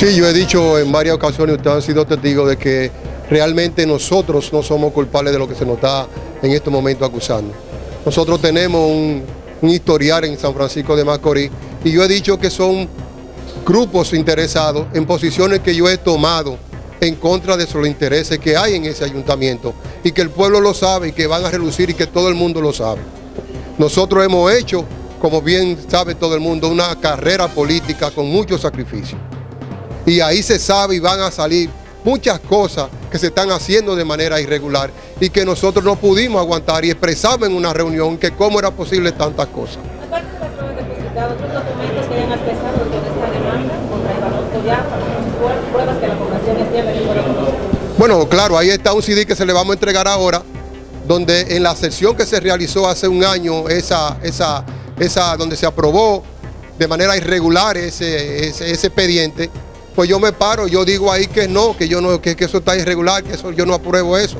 Sí, yo he dicho en varias ocasiones, ustedes han sido testigos de que realmente nosotros no somos culpables de lo que se nos está en este momento acusando. Nosotros tenemos un, historial en San Francisco de Macorís y yo he dicho que son grupos interesados en posiciones que yo he tomado en contra de los intereses que hay en ese ayuntamiento y que el pueblo lo sabe y que van a relucir y que todo el mundo lo sabe. Nosotros hemos hecho, como bien sabe todo el mundo, una carrera política con mucho sacrificio. Y ahí se sabe y van a salir muchas cosas que se están haciendo de manera irregular y que nosotros no pudimos aguantar y expresamos en una reunión que cómo era posible tantas cosas. Bueno, claro, ahí está un CD que se le vamos a entregar ahora, donde en la sesión que se realizó hace un año, esa, esa, esa, donde se aprobó de manera irregular ese, ese, ese expediente, pues yo me paro, yo digo ahí que no, que yo no, que, eso está irregular, que eso yo no apruebo eso.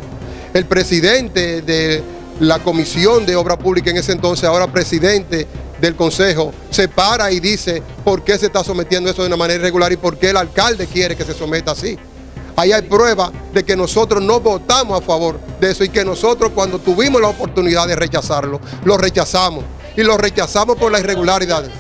El presidente de la Comisión de Obra Pública en ese entonces, ahora presidente del Consejo, se para y dice por qué se está sometiendo eso de una manera irregular y por qué el alcalde quiere que se someta así. Ahí hay prueba de que nosotros no votamos a favor de eso y que nosotros cuando tuvimos la oportunidad de rechazarlo, lo rechazamos. Y lo rechazamos por las irregularidades.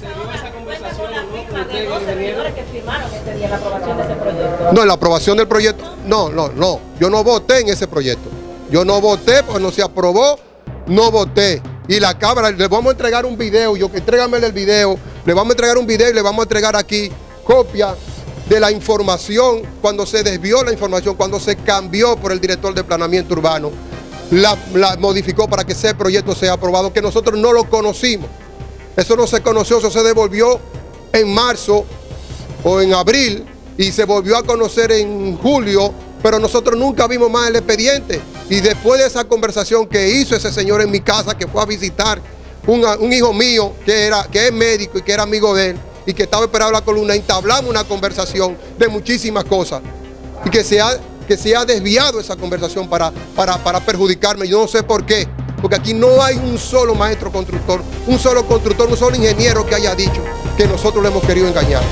No, la aprobación del proyecto, no, no, no. Yo no voté en ese proyecto. Yo no voté porque no se aprobó, no voté. Y la Cámara, le vamos a entregar un video, yo entrégame el video, le vamos a entregar un video y le vamos a entregar aquí copia de la información, cuando se desvió la información, cuando se cambió por el director de planeamiento urbano, la, la modificó para que ese proyecto sea aprobado, que nosotros no lo conocimos. Eso no se conoció, eso se devolvió en marzo o en abril y se volvió a conocer en julio, pero nosotros nunca vimos más el expediente. Y después de esa conversación que hizo ese señor en mi casa, que fue a visitar un, hijo mío que, era, que es médico y que era amigo de él, y que estaba esperando la columna, entablamos una conversación de muchísimas cosas. Y que se ha, que se ha desviado esa conversación para, para, para perjudicarme. Yo no sé por qué. Porque aquí no hay un solo maestro constructor, un solo constructor, un solo ingeniero que haya dicho que nosotros le hemos querido engañar.